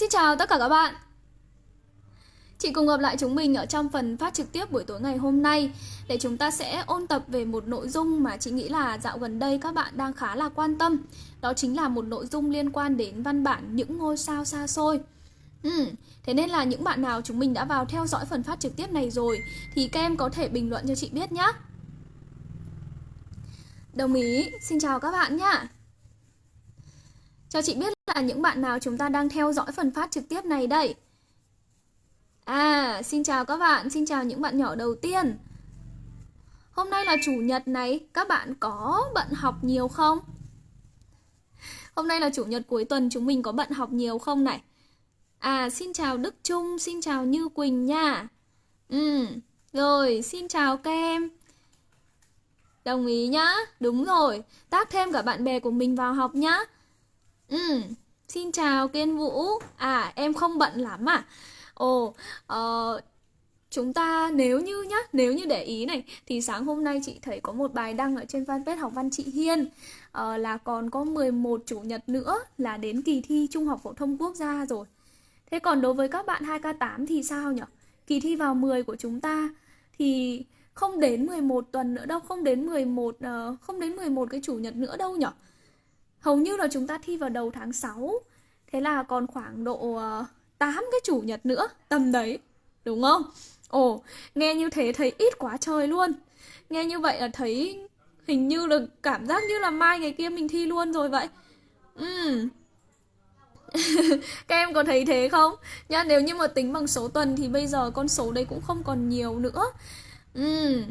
Xin chào tất cả các bạn. Chị cùng gặp lại chúng mình ở trong phần phát trực tiếp buổi tối ngày hôm nay Để chúng ta sẽ ôn tập về một nội dung mà chị nghĩ là dạo gần đây các bạn đang khá là quan tâm. Đó chính là một nội dung liên quan đến văn bản những ngôi sao xa xôi. Ừ, thế nên là những bạn nào chúng mình đã vào theo dõi phần phát trực tiếp này rồi Thì các em có thể bình luận cho chị biết nhé Đồng ý, xin chào các bạn nhé cho chị biết là những bạn nào chúng ta đang theo dõi phần phát trực tiếp này đây? À, xin chào các bạn, xin chào những bạn nhỏ đầu tiên. Hôm nay là chủ nhật này, các bạn có bận học nhiều không? Hôm nay là chủ nhật cuối tuần, chúng mình có bận học nhiều không này? À, xin chào Đức Trung, xin chào Như Quỳnh nha. Ừ, rồi, xin chào các em Đồng ý nhá, đúng rồi. Tác thêm cả bạn bè của mình vào học nhá. Ừ, xin chào Kiên Vũ À, em không bận lắm à Ồ, ờ, chúng ta nếu như nhá, nếu như để ý này Thì sáng hôm nay chị thấy có một bài đăng ở trên fanpage học văn chị Hiên ờ, Là còn có 11 chủ nhật nữa là đến kỳ thi Trung học phổ thông quốc gia rồi Thế còn đối với các bạn 2K8 thì sao nhỉ? Kỳ thi vào 10 của chúng ta thì không đến 11 tuần nữa đâu, không đến 11 uh, ờ, không đến 11 cái chủ nhật nữa đâu nhỉ? Hầu như là chúng ta thi vào đầu tháng 6. Thế là còn khoảng độ ờ, uh, 8 cái chủ nhật nữa, tầm đấy. Đúng không? Ồ, nghe như thế thấy ít quá trời luôn. Nghe như vậy là thấy hình như là cảm giác như là mai ngày kia mình thi luôn rồi vậy. Ừm. các em có thấy thế không nha nếu như mà tính bằng số tuần thì bây giờ con số đấy cũng không còn nhiều nữa ừ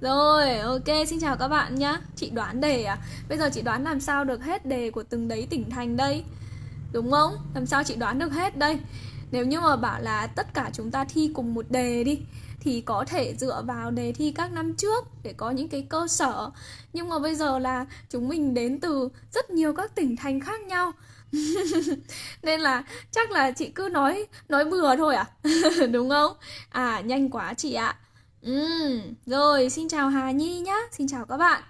rồi, ok, xin chào các bạn nhá. Chị đoán đề à? Bây giờ chị đoán làm sao được hết đề của từng đấy tỉnh thành đây? Đúng không? Làm sao chị đoán được hết đây? Nếu như mà bảo là tất cả chúng ta thi cùng một đề đi, thì có thể dựa vào đề thi các năm trước để có những cái cơ sở. Nhưng mà bây giờ là chúng mình đến từ rất nhiều các tỉnh thành khác nhau. Nên là chắc là chị cứ nói nói bừa thôi à? Đúng không? À nhanh quá chị ạ ừ rồi xin chào hà nhi nhá xin chào các bạn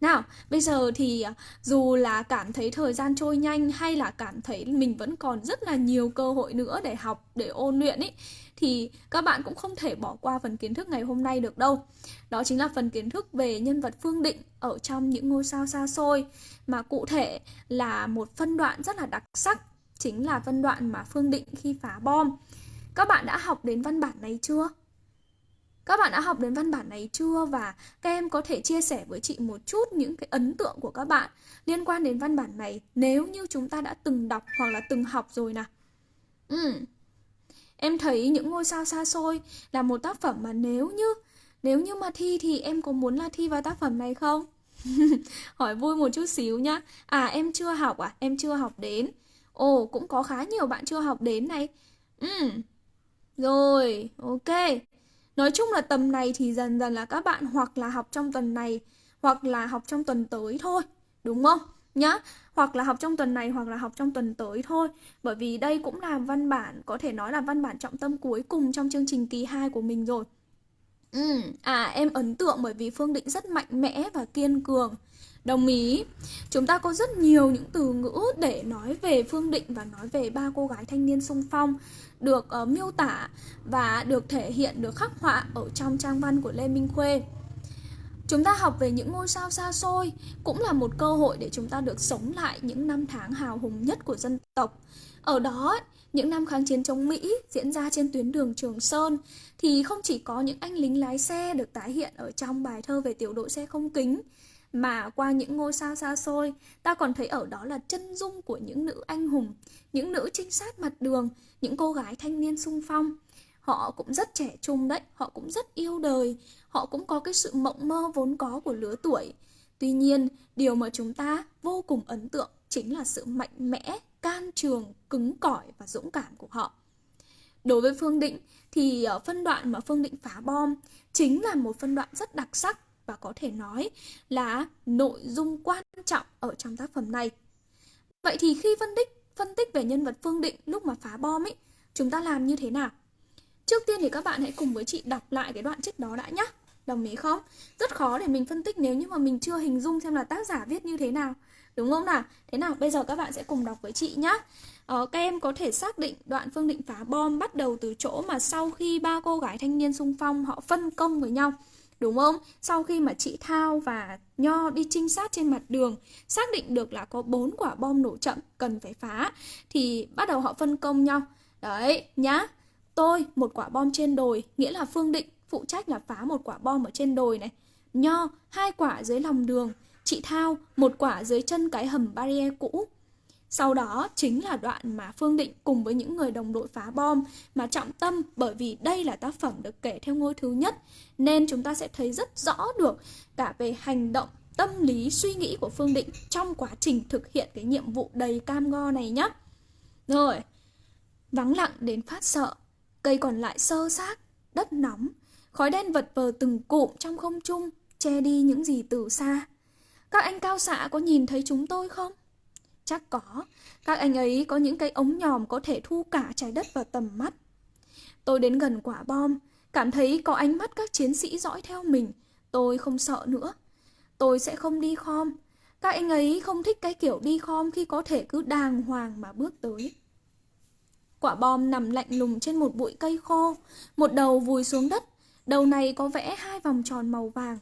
nào, bây giờ thì à, dù là cảm thấy thời gian trôi nhanh hay là cảm thấy mình vẫn còn rất là nhiều cơ hội nữa để học, để ôn luyện ý thì các bạn cũng không thể bỏ qua phần kiến thức ngày hôm nay được đâu. Đó chính là phần kiến thức về nhân vật Phương Định ở trong những ngôi sao xa xôi mà cụ thể là một phân đoạn rất là đặc sắc, chính là phân đoạn mà Phương Định khi phá bom. Các bạn đã học đến văn bản này chưa? Các bạn đã học đến văn bản này chưa và các em có thể chia sẻ với chị một chút những cái ấn tượng của các bạn liên quan đến văn bản này nếu như chúng ta đã từng đọc hoặc là từng học rồi nào. Ừ. Em thấy những ngôi sao xa xôi là một tác phẩm mà nếu như nếu như mà thi thì em có muốn là thi vào tác phẩm này không? Hỏi vui một chút xíu nhá. À em chưa học à? Em chưa học đến. Ồ cũng có khá nhiều bạn chưa học đến này. Ừ. Rồi, ok. Nói chung là tầm này thì dần dần là các bạn hoặc là học trong tuần này hoặc là học trong tuần tới thôi, đúng không? Nhá, hoặc là học trong tuần này hoặc là học trong tuần tới thôi. Bởi vì đây cũng là văn bản, có thể nói là văn bản trọng tâm cuối cùng trong chương trình kỳ 2 của mình rồi. Ừ, à em ấn tượng bởi vì Phương Định rất mạnh mẽ và kiên cường. Đồng ý Chúng ta có rất nhiều những từ ngữ để nói về Phương Định và nói về ba cô gái thanh niên sung phong Được uh, miêu tả và được thể hiện, được khắc họa ở trong trang văn của Lê Minh Khuê Chúng ta học về những ngôi sao xa xôi cũng là một cơ hội để chúng ta được sống lại những năm tháng hào hùng nhất của dân tộc. Ở đó, những năm kháng chiến chống Mỹ diễn ra trên tuyến đường Trường Sơn thì không chỉ có những anh lính lái xe được tái hiện ở trong bài thơ về tiểu đội xe không kính mà qua những ngôi sao xa xôi, ta còn thấy ở đó là chân dung của những nữ anh hùng, những nữ trinh sát mặt đường, những cô gái thanh niên sung phong. Họ cũng rất trẻ trung đấy, họ cũng rất yêu đời, họ cũng có cái sự mộng mơ vốn có của lứa tuổi. Tuy nhiên, điều mà chúng ta vô cùng ấn tượng chính là sự mạnh mẽ, can trường, cứng cỏi và dũng cảm của họ. Đối với Phương Định thì ở phân đoạn mà Phương Định phá bom chính là một phân đoạn rất đặc sắc và có thể nói là nội dung quan trọng ở trong tác phẩm này. Vậy thì khi phân tích phân tích về nhân vật Phương Định lúc mà phá bom ấy, chúng ta làm như thế nào? Trước tiên thì các bạn hãy cùng với chị đọc lại cái đoạn trích đó đã nhé. Đồng ý không? Rất khó để mình phân tích nếu như mà mình chưa hình dung xem là tác giả viết như thế nào. Đúng không nào? Thế nào? Bây giờ các bạn sẽ cùng đọc với chị nhé. Ờ, các em có thể xác định đoạn Phương Định phá bom bắt đầu từ chỗ mà sau khi ba cô gái thanh niên xung phong họ phân công với nhau đúng không? Sau khi mà chị Thao và Nho đi trinh sát trên mặt đường, xác định được là có bốn quả bom nổ chậm cần phải phá thì bắt đầu họ phân công nhau. Đấy, nhá. Tôi một quả bom trên đồi, nghĩa là Phương Định phụ trách là phá một quả bom ở trên đồi này. Nho hai quả dưới lòng đường, chị Thao một quả dưới chân cái hầm barrier cũ. Sau đó chính là đoạn mà Phương Định cùng với những người đồng đội phá bom mà trọng tâm bởi vì đây là tác phẩm được kể theo ngôi thứ nhất nên chúng ta sẽ thấy rất rõ được cả về hành động, tâm lý, suy nghĩ của Phương Định trong quá trình thực hiện cái nhiệm vụ đầy cam go này nhé. Rồi, vắng lặng đến phát sợ, cây còn lại sơ xác, đất nóng, khói đen vật vờ từng cụm trong không trung, che đi những gì từ xa. Các anh cao xạ có nhìn thấy chúng tôi không? Chắc có, các anh ấy có những cái ống nhòm có thể thu cả trái đất vào tầm mắt. Tôi đến gần quả bom, cảm thấy có ánh mắt các chiến sĩ dõi theo mình. Tôi không sợ nữa. Tôi sẽ không đi khom. Các anh ấy không thích cái kiểu đi khom khi có thể cứ đàng hoàng mà bước tới. Quả bom nằm lạnh lùng trên một bụi cây khô, một đầu vùi xuống đất, đầu này có vẽ hai vòng tròn màu vàng.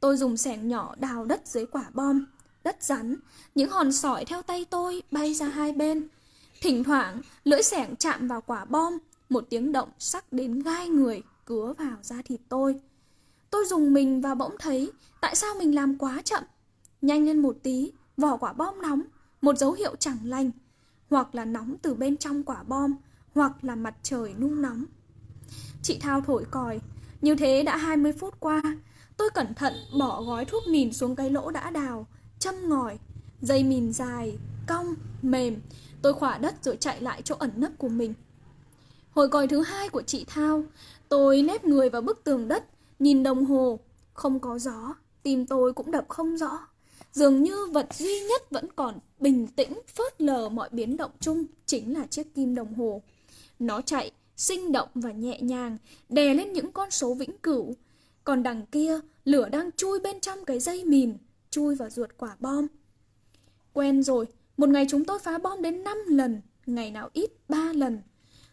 Tôi dùng sẻng nhỏ đào đất dưới quả bom, đất rắn, những hòn sỏi theo tay tôi bay ra hai bên. Thỉnh thoảng, lưỡi sẻng chạm vào quả bom, một tiếng động sắc đến gai người cứa vào da thịt tôi. Tôi dùng mình và bỗng thấy tại sao mình làm quá chậm. Nhanh lên một tí, vỏ quả bom nóng, một dấu hiệu chẳng lành. Hoặc là nóng từ bên trong quả bom, hoặc là mặt trời nung nóng. Chị Thao thổi còi, như thế đã 20 phút qua. Tôi cẩn thận bỏ gói thuốc mìn xuống cái lỗ đã đào, châm ngòi, dây mìn dài, cong, mềm. Tôi khỏa đất rồi chạy lại chỗ ẩn nấp của mình. Hồi còi thứ hai của chị Thao, tôi nép người vào bức tường đất, nhìn đồng hồ, không có gió, tim tôi cũng đập không rõ. Dường như vật duy nhất vẫn còn bình tĩnh, phớt lờ mọi biến động chung chính là chiếc kim đồng hồ. Nó chạy, sinh động và nhẹ nhàng, đè lên những con số vĩnh cửu. Còn đằng kia, lửa đang chui bên trong cái dây mìn, chui vào ruột quả bom. Quen rồi, một ngày chúng tôi phá bom đến 5 lần, ngày nào ít 3 lần.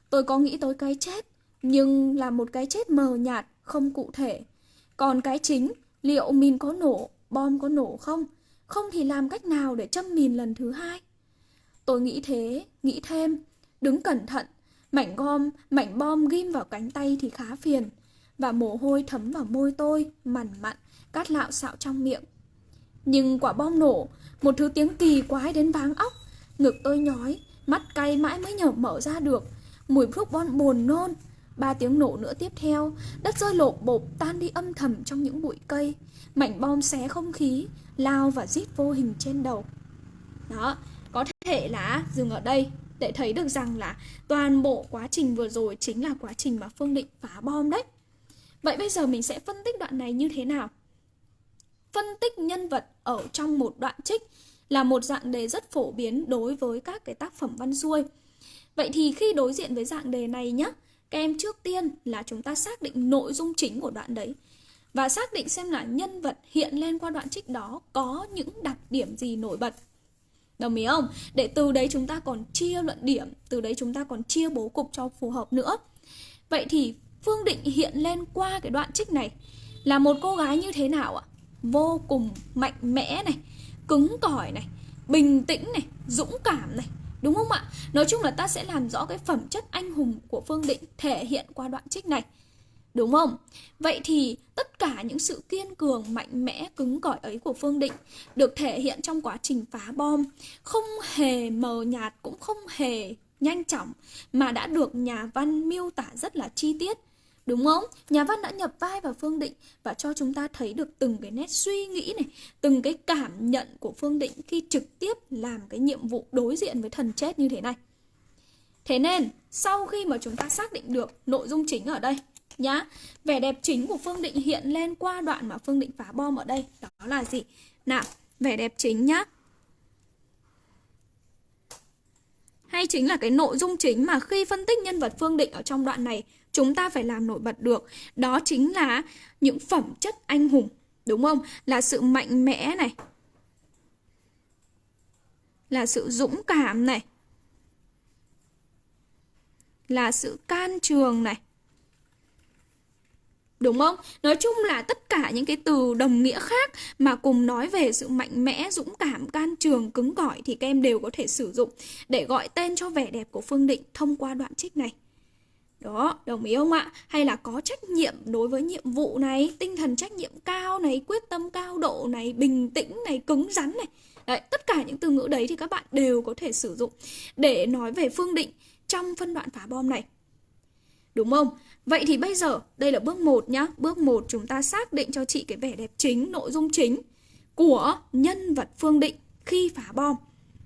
Tôi có nghĩ tới cái chết, nhưng là một cái chết mờ nhạt, không cụ thể. Còn cái chính, liệu mìn có nổ, bom có nổ không? Không thì làm cách nào để châm mìn lần thứ hai? Tôi nghĩ thế, nghĩ thêm, đứng cẩn thận, mảnh gom, mảnh bom ghim vào cánh tay thì khá phiền. Và mồ hôi thấm vào môi tôi, mằn mặn, cát lạo xạo trong miệng. Nhưng quả bom nổ, một thứ tiếng kỳ quái đến váng óc. Ngực tôi nhói, mắt cay mãi mới nhở mở ra được. Mùi thuốc bom buồn nôn. Ba tiếng nổ nữa tiếp theo, đất rơi lộp bộp tan đi âm thầm trong những bụi cây. Mảnh bom xé không khí, lao và rít vô hình trên đầu. Đó, có thể là dừng ở đây để thấy được rằng là toàn bộ quá trình vừa rồi chính là quá trình mà Phương Định phá bom đấy. Vậy bây giờ mình sẽ phân tích đoạn này như thế nào? phân tích nhân vật ở trong một đoạn trích là một dạng đề rất phổ biến đối với các cái tác phẩm văn xuôi. Vậy thì khi đối diện với dạng đề này nhé, các em trước tiên là chúng ta xác định nội dung chính của đoạn đấy và xác định xem là nhân vật hiện lên qua đoạn trích đó có những đặc điểm gì nổi bật. Đồng ý không? Để từ đấy chúng ta còn chia luận điểm, từ đấy chúng ta còn chia bố cục cho phù hợp nữa. Vậy thì Phương Định hiện lên qua cái đoạn trích này là một cô gái như thế nào ạ? Vô cùng mạnh mẽ này, cứng cỏi này, bình tĩnh này, dũng cảm này, đúng không ạ? Nói chung là ta sẽ làm rõ cái phẩm chất anh hùng của phương định thể hiện qua đoạn trích này, đúng không? Vậy thì tất cả những sự kiên cường, mạnh mẽ, cứng cỏi ấy của phương định được thể hiện trong quá trình phá bom, không hề mờ nhạt cũng không hề nhanh chóng, mà đã được nhà văn miêu tả rất là chi tiết. Đúng không? Nhà văn đã nhập vai vào Phương Định và cho chúng ta thấy được từng cái nét suy nghĩ này, từng cái cảm nhận của Phương Định khi trực tiếp làm cái nhiệm vụ đối diện với thần chết như thế này. Thế nên, sau khi mà chúng ta xác định được nội dung chính ở đây nhá, vẻ đẹp chính của Phương Định hiện lên qua đoạn mà Phương Định phá bom ở đây, đó là gì? Nào, vẻ đẹp chính nhá. Hay chính là cái nội dung chính mà khi phân tích nhân vật Phương Định ở trong đoạn này chúng ta phải làm nổi bật được. Đó chính là những phẩm chất anh hùng đúng không? Là sự mạnh mẽ này. Là sự dũng cảm này. Là sự can trường này. Đúng không? Nói chung là tất cả những cái từ đồng nghĩa khác mà cùng nói về sự mạnh mẽ, dũng cảm, can trường, cứng cỏi thì các em đều có thể sử dụng để gọi tên cho vẻ đẹp của Phương Định thông qua đoạn trích này. Đó, đồng ý không ạ? Hay là có trách nhiệm đối với nhiệm vụ này, tinh thần trách nhiệm cao này, quyết tâm cao độ này, bình tĩnh này, cứng rắn này. Đấy, tất cả những từ ngữ đấy thì các bạn đều có thể sử dụng để nói về Phương Định trong phân đoạn phá bom này. Đúng không? Vậy thì bây giờ, đây là bước 1 nhá. Bước 1 chúng ta xác định cho chị cái vẻ đẹp chính, nội dung chính của nhân vật Phương Định khi phá bom.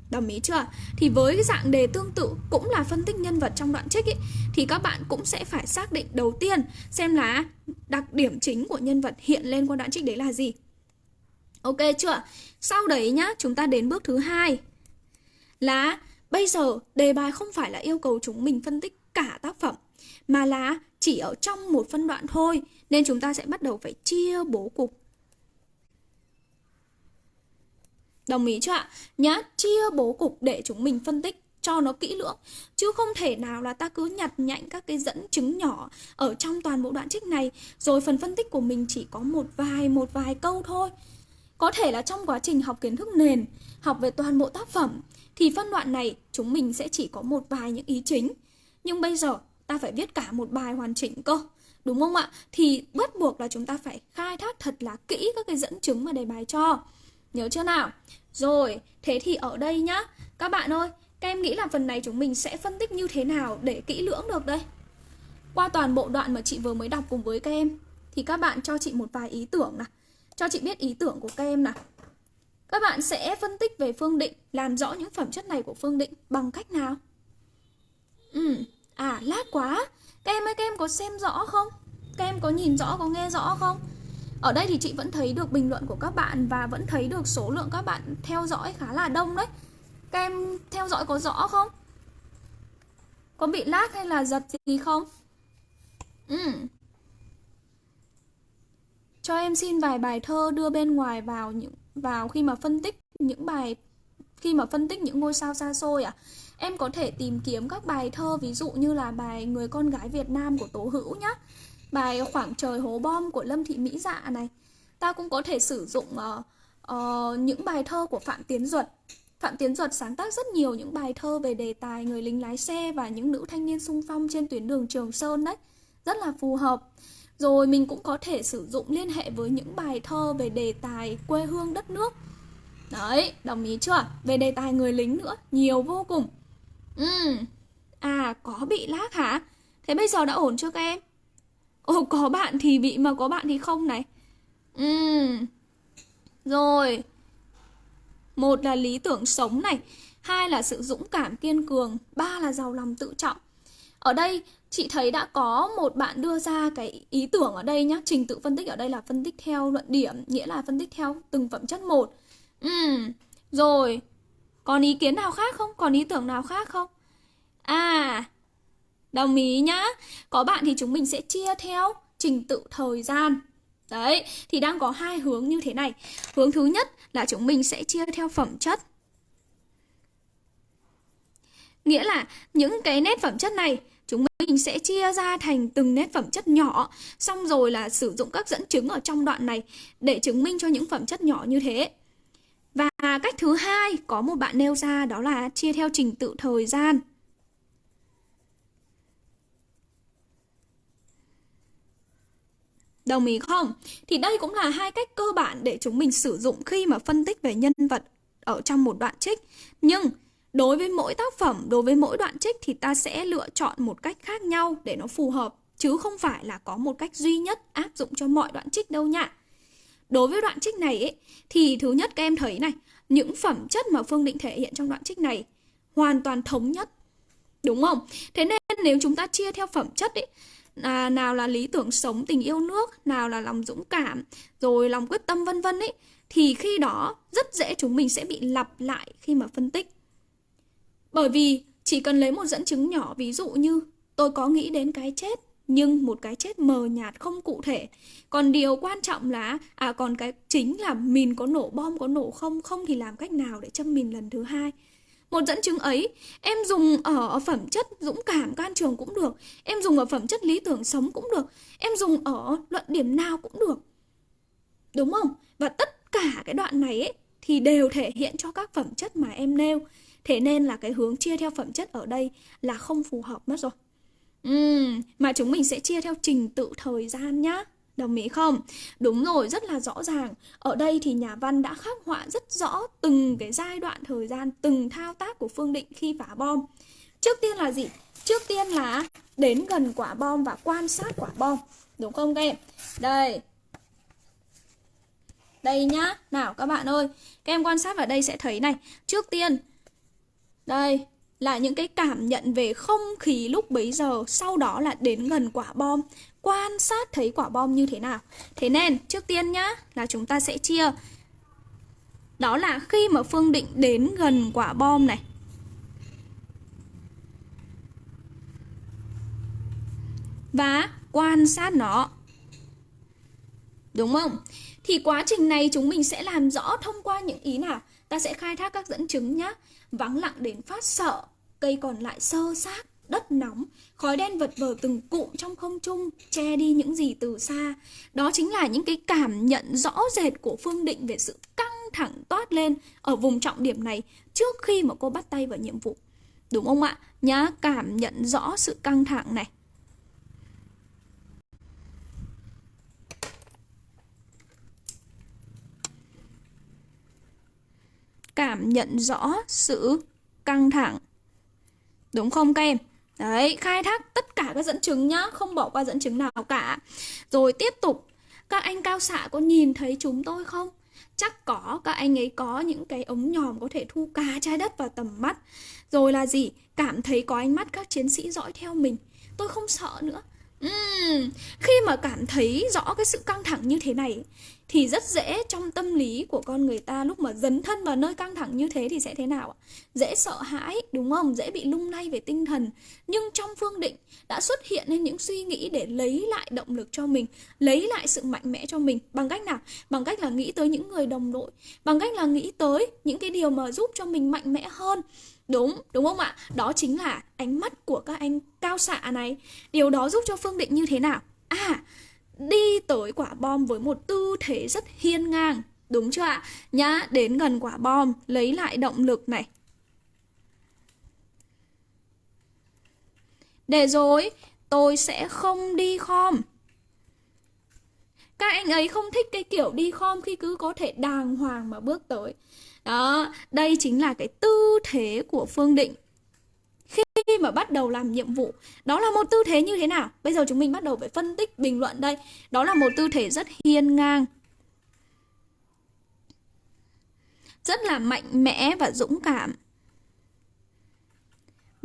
Đồng ý chưa? Thì với cái dạng đề tương tự cũng là phân tích nhân vật trong đoạn trích ấy, thì các bạn cũng sẽ phải xác định đầu tiên xem là đặc điểm chính của nhân vật hiện lên qua đoạn trích đấy là gì. Ok chưa? Sau đấy nhá, chúng ta đến bước thứ hai là bây giờ đề bài không phải là yêu cầu chúng mình phân tích cả tác phẩm mà là chỉ ở trong một phân đoạn thôi nên chúng ta sẽ bắt đầu phải chia bố cục Đồng ý chưa ạ? Nhá, chia bố cục để chúng mình phân tích cho nó kỹ lưỡng. Chứ không thể nào là ta cứ nhặt nhạnh các cái dẫn chứng nhỏ Ở trong toàn bộ đoạn trích này. Rồi phần phân tích của mình chỉ có một vài một vài câu thôi. Có thể là trong quá trình học kiến thức nền Học về toàn bộ tác phẩm Thì phân đoạn này chúng mình sẽ chỉ có một vài những ý chính. Nhưng bây giờ ta phải viết cả một bài hoàn chỉnh cơ Đúng không ạ? Thì bắt buộc là chúng ta phải khai thác thật là kỹ các cái dẫn chứng mà đề bài cho. Nhớ chưa nào? Rồi, thế thì ở đây nhá Các bạn ơi, các em nghĩ là phần này chúng mình sẽ phân tích như thế nào để kỹ lưỡng được đây? Qua toàn bộ đoạn mà chị vừa mới đọc cùng với các em Thì các bạn cho chị một vài ý tưởng nào Cho chị biết ý tưởng của các em nào Các bạn sẽ phân tích về Phương Định Làm rõ những phẩm chất này của Phương Định bằng cách nào? Ừ, à lát quá Các em ơi, các em có xem rõ không? Các em có nhìn rõ, có nghe rõ không? Ở đây thì chị vẫn thấy được bình luận của các bạn và vẫn thấy được số lượng các bạn theo dõi khá là đông đấy. Các em theo dõi có rõ không? Có bị lag hay là giật gì không? Ừ. Cho em xin vài bài thơ đưa bên ngoài vào những, vào khi mà phân tích những bài, khi mà phân tích những ngôi sao xa xôi à? Em có thể tìm kiếm các bài thơ, ví dụ như là bài Người con gái Việt Nam của Tố Hữu nhá bài khoảng trời hố bom của lâm thị mỹ dạ này. Ta cũng có thể sử dụng uh, uh, những bài thơ của phạm tiến duật. Phạm tiến duật sáng tác rất nhiều những bài thơ về đề tài người lính lái xe và những nữ thanh niên sung phong trên tuyến đường trường sơn đấy. Rất là phù hợp. Rồi mình cũng có thể sử dụng liên hệ với những bài thơ về đề tài quê hương đất nước. Đấy đồng ý chưa? Về đề tài người lính nữa nhiều vô cùng. Ừ à có bị lag hả? Thế bây giờ đã ổn chưa các em? Ồ, có bạn thì bị mà có bạn thì không này. Ừ Rồi. Một là lý tưởng sống này, Hai là sự dũng cảm kiên cường, Ba là giàu lòng tự trọng. Ở đây, chị thấy đã có một bạn đưa ra cái ý tưởng ở đây nhá. Trình tự phân tích ở đây là phân tích theo luận điểm, Nghĩa là phân tích theo từng phẩm chất một. Ừ Rồi. Còn ý kiến nào khác không? Còn ý tưởng nào khác không? À Đồng ý nhá. Có bạn thì chúng mình sẽ chia theo trình tự thời gian. Đấy, thì đang có hai hướng như thế này. Hướng thứ nhất là chúng mình sẽ chia theo phẩm chất. Nghĩa là những cái nét phẩm chất này chúng mình sẽ chia ra thành từng nét phẩm chất nhỏ xong rồi là sử dụng các dẫn chứng ở trong đoạn này để chứng minh cho những phẩm chất nhỏ như thế và cách thứ hai có một bạn nêu ra đó là chia theo trình tự thời gian Đồng ý không? Thì đây cũng là hai cách cơ bản để chúng mình sử dụng khi mà phân tích về nhân vật ở trong một đoạn trích. Nhưng đối với mỗi tác phẩm, đối với mỗi đoạn trích thì ta sẽ lựa chọn một cách khác nhau để nó phù hợp. Chứ không phải là có một cách duy nhất áp dụng cho mọi đoạn trích đâu nha. Đối với đoạn trích này ấy, thì thứ nhất các em thấy này, những phẩm chất mà Phương Định thể hiện trong đoạn trích này hoàn toàn thống nhất. Đúng không? Thế nên nếu chúng ta chia theo phẩm chất ấy, à, nào là lý tưởng sống tình yêu nước nào là lòng dũng cảm rồi lòng quyết tâm vân vân ấy thì khi đó rất dễ chúng mình sẽ bị lặp lại khi mà phân tích. Bởi vì chỉ cần lấy một dẫn chứng nhỏ ví dụ như tôi có nghĩ đến cái chết nhưng một cái chết mờ nhạt không cụ thể. Còn điều quan trọng là à còn cái chính là mình có nổ bom có nổ không không thì làm cách nào để châm mình lần thứ hai một dẫn chứng ấy em dùng ở phẩm chất dũng cảm can trường cũng được em dùng ở phẩm chất lý tưởng sống cũng được em dùng ở luận điểm nào cũng được. Đúng không? Và tất cả cái đoạn này ấy, thì đều thể hiện cho các phẩm chất mà em nêu. Thế nên là cái hướng chia theo phẩm chất ở đây là không phù hợp mất rồi. Uhm, mà chúng mình sẽ chia theo trình tự thời gian nhá. Đồng ý không? Đúng rồi, rất là rõ ràng. Ở đây thì nhà văn đã khắc họa rất rõ từng cái giai đoạn thời gian, từng thao tác của Phương Định khi phá bom. Trước tiên là gì? Trước tiên là đến gần quả bom và quan sát quả bom. Đúng không các em? Đây. Đây nhá. Nào các bạn ơi, các em quan sát vào đây sẽ thấy này. Trước tiên, đây, là những cái cảm nhận về không khí lúc bấy giờ sau đó là đến gần quả bom quan sát thấy quả bom như thế nào. Thế nên, trước tiên nhá, là chúng ta sẽ chia. Đó là khi mà phương định đến gần quả bom này. Và quan sát nó. Đúng không? Thì quá trình này chúng mình sẽ làm rõ thông qua những ý nào? Ta sẽ khai thác các dẫn chứng nhá. Vắng lặng đến phát sợ, cây còn lại sơ xác đất nóng, khói đen vật vờ từng cụm trong không trung, che đi những gì từ xa. Đó chính là những cái cảm nhận rõ rệt của phương định về sự căng thẳng toát lên ở vùng trọng điểm này trước khi mà cô bắt tay vào nhiệm vụ. Đúng không ạ? Nhá, cảm nhận rõ sự căng thẳng này. Cảm nhận rõ sự căng thẳng. Đúng không các em? Đấy, khai thác tất cả các dẫn chứng nhá, không bỏ qua dẫn chứng nào cả. Rồi tiếp tục, các anh cao xạ có nhìn thấy chúng tôi không? Chắc có, các anh ấy có những cái ống nhòm có thể thu cả trái đất vào tầm mắt. Rồi là gì? Cảm thấy có ánh mắt các chiến sĩ dõi theo mình. Tôi không sợ nữa. Uhm, khi mà cảm thấy rõ cái sự căng thẳng như thế này thì rất dễ trong tâm lý của con người ta lúc mà dấn thân vào nơi căng thẳng như thế thì sẽ thế nào ạ? Dễ sợ hãi, đúng không? Dễ bị lung lay về tinh thần. Nhưng trong phương định đã xuất hiện lên những suy nghĩ để lấy lại động lực cho mình, lấy lại sự mạnh mẽ cho mình. Bằng cách nào? Bằng cách là nghĩ tới những người đồng đội, bằng cách là nghĩ tới những cái điều mà giúp cho mình mạnh mẽ hơn. Đúng, đúng không ạ? Đó chính là ánh mắt của các anh cao xạ này. Điều đó giúp cho Phương Định như thế nào? À, đi tới quả bom với một tư thế rất hiên ngang đúng chưa ạ nhá đến gần quả bom lấy lại động lực này để rồi tôi sẽ không đi khom các anh ấy không thích cái kiểu đi khom khi cứ có thể đàng hoàng mà bước tới đó, đây chính là cái tư thế của phương định. Khi mà bắt đầu làm nhiệm vụ, đó là một tư thế như thế nào? Bây giờ chúng mình bắt đầu phải phân tích bình luận đây. Đó là một tư thế rất hiên ngang. Rất là mạnh mẽ và dũng cảm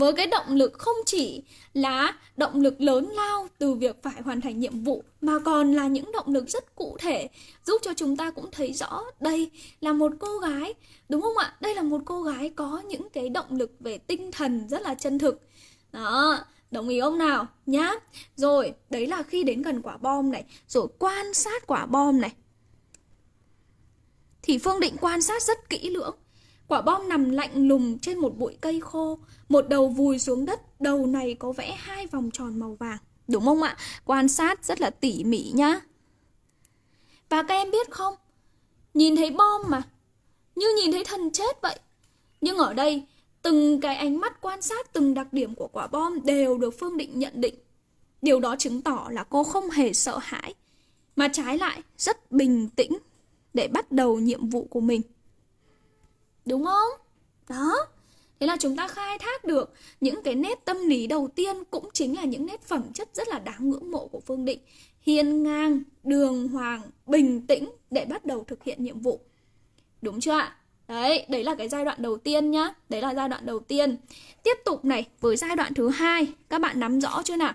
với cái động lực không chỉ là động lực lớn lao từ việc phải hoàn thành nhiệm vụ, mà còn là những động lực rất cụ thể, giúp cho chúng ta cũng thấy rõ đây là một cô gái, đúng không ạ? Đây là một cô gái có những cái động lực về tinh thần rất là chân thực. Đó, đồng ý không nào? Nhá. Rồi, đấy là khi đến gần quả bom này. Rồi, quan sát quả bom này. Thì phương định quan sát rất kỹ lưỡng. Quả bom nằm lạnh lùng trên một bụi cây khô, một đầu vùi xuống đất, đầu này có vẽ hai vòng tròn màu vàng. Đúng không ạ? Quan sát rất là tỉ mỉ nhá. Và các em biết không? Nhìn thấy bom mà, như nhìn thấy thần chết vậy. Nhưng ở đây, từng cái ánh mắt quan sát từng đặc điểm của quả bom đều được Phương Định nhận định. Điều đó chứng tỏ là cô không hề sợ hãi, mà trái lại rất bình tĩnh để bắt đầu nhiệm vụ của mình. Đúng không? Đó. Thế là chúng ta khai thác được những cái nét tâm lý đầu tiên cũng chính là những nét phẩm chất rất là đáng ngưỡng mộ của Phương Định. Hiên ngang, đường hoàng, bình tĩnh để bắt đầu thực hiện nhiệm vụ. Đúng chưa ạ? Đấy, đấy là cái giai đoạn đầu tiên nhá. Đấy là giai đoạn đầu tiên. Tiếp tục này, với giai đoạn thứ hai, các bạn nắm rõ chưa nào?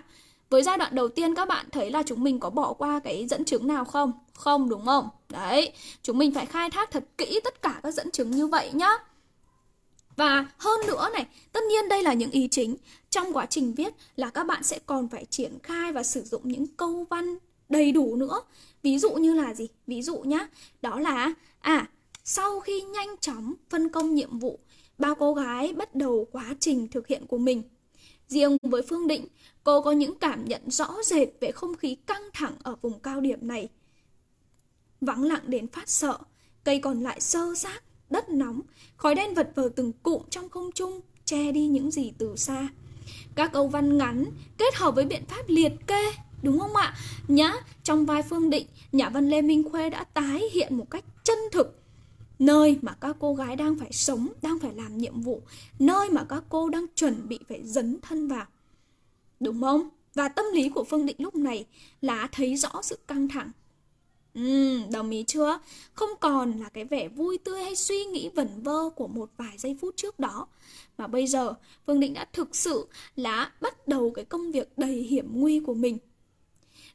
Với giai đoạn đầu tiên các bạn thấy là chúng mình có bỏ qua cái dẫn chứng nào không? Không đúng không? Đấy, chúng mình phải khai thác thật kỹ tất cả các dẫn chứng như vậy nhá. Và hơn nữa này, tất nhiên đây là những ý chính. Trong quá trình viết là các bạn sẽ còn phải triển khai và sử dụng những câu văn đầy đủ nữa. Ví dụ như là gì? Ví dụ nhá, đó là à, sau khi nhanh chóng phân công nhiệm vụ ba cô gái bắt đầu quá trình thực hiện của mình. Riêng với Phương Định, cô có những cảm nhận rõ rệt về không khí căng thẳng ở vùng cao điểm này. Vắng lặng đến phát sợ, cây còn lại sơ xác, đất nóng, khói đen vật vờ từng cụm trong không trung, che đi những gì từ xa. Các câu văn ngắn kết hợp với biện pháp liệt kê, đúng không ạ? Nhá, trong vai Phương Định, nhà văn Lê Minh Khuê đã tái hiện một cách chân thực nơi mà các cô gái đang phải sống, đang phải làm nhiệm vụ, nơi mà các cô đang chuẩn bị phải dấn thân vào. Đúng không? Và tâm lý của Phương Định lúc này là thấy rõ sự căng thẳng. Ừ, đồng ý chưa? Không còn là cái vẻ vui tươi hay suy nghĩ vẩn vơ của một vài giây phút trước đó. Mà bây giờ, Phương Định đã thực sự là bắt đầu cái công việc đầy hiểm nguy của mình.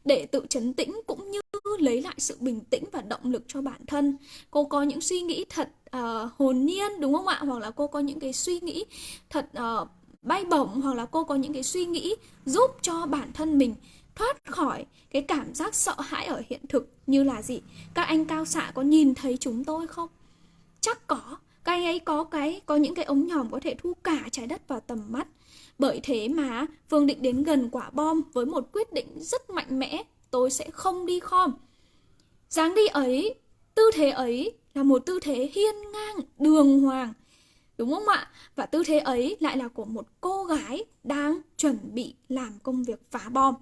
Để tự chấn tĩnh cũng như lấy lại sự bình tĩnh và động lực cho bản thân. Cô có những suy nghĩ thật uh, hồn nhiên đúng không ạ? Hoặc là cô có những cái suy nghĩ thật uh, bay bổng hoặc là cô có những cái suy nghĩ giúp cho bản thân mình thoát khỏi cái cảm giác sợ hãi ở hiện thực như là gì? Các anh cao xạ có nhìn thấy chúng tôi không? Chắc có. Các anh ấy có cái có những cái ống nhòm có thể thu cả trái đất vào tầm mắt. Bởi thế mà Phương định đến gần quả bom với một quyết định rất mạnh mẽ, tôi sẽ không đi khom. dáng đi ấy, tư thế ấy là một tư thế hiên ngang, đường hoàng. Đúng không ạ? Và tư thế ấy lại là của một cô gái đang chuẩn bị làm công việc phá bom.